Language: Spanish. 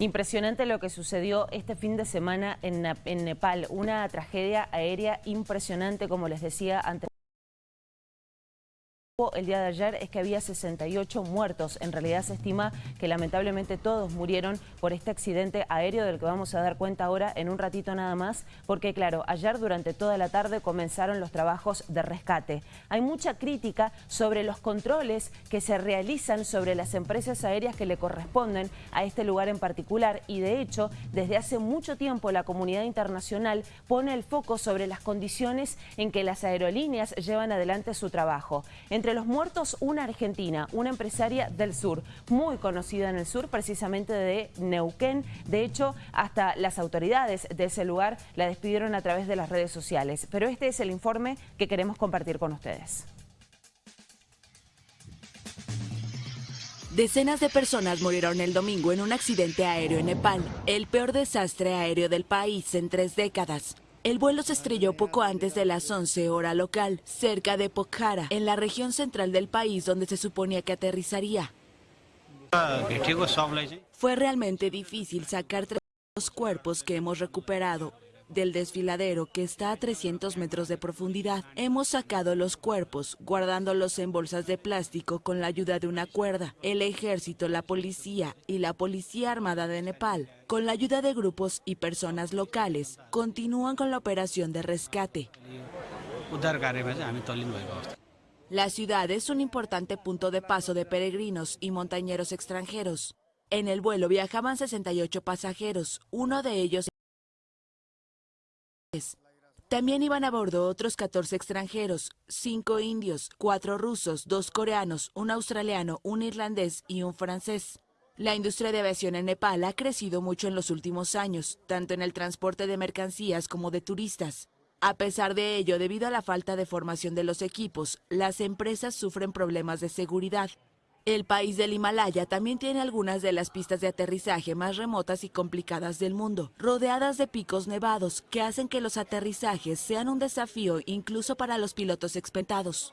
Impresionante lo que sucedió este fin de semana en, en Nepal, una tragedia aérea impresionante, como les decía antes el día de ayer es que había 68 muertos. En realidad se estima que lamentablemente todos murieron por este accidente aéreo del que vamos a dar cuenta ahora en un ratito nada más, porque claro, ayer durante toda la tarde comenzaron los trabajos de rescate. Hay mucha crítica sobre los controles que se realizan sobre las empresas aéreas que le corresponden a este lugar en particular y de hecho, desde hace mucho tiempo la comunidad internacional pone el foco sobre las condiciones en que las aerolíneas llevan adelante su trabajo. Entre los muertos, una argentina, una empresaria del sur, muy conocida en el sur, precisamente de Neuquén. De hecho, hasta las autoridades de ese lugar la despidieron a través de las redes sociales. Pero este es el informe que queremos compartir con ustedes. Decenas de personas murieron el domingo en un accidente aéreo en Nepal, el peor desastre aéreo del país en tres décadas. El vuelo se estrelló poco antes de las 11 hora local, cerca de Pokhara, en la región central del país donde se suponía que aterrizaría. Fue realmente difícil sacar tres los cuerpos que hemos recuperado del desfiladero que está a 300 metros de profundidad. Hemos sacado los cuerpos, guardándolos en bolsas de plástico con la ayuda de una cuerda. El ejército, la policía y la Policía Armada de Nepal, con la ayuda de grupos y personas locales, continúan con la operación de rescate. La ciudad es un importante punto de paso de peregrinos y montañeros extranjeros. En el vuelo viajaban 68 pasajeros, uno de ellos también iban a bordo otros 14 extranjeros, 5 indios, 4 rusos, 2 coreanos, un australiano, un irlandés y un francés. La industria de aviación en Nepal ha crecido mucho en los últimos años, tanto en el transporte de mercancías como de turistas. A pesar de ello, debido a la falta de formación de los equipos, las empresas sufren problemas de seguridad. El país del Himalaya también tiene algunas de las pistas de aterrizaje más remotas y complicadas del mundo, rodeadas de picos nevados que hacen que los aterrizajes sean un desafío incluso para los pilotos experimentados.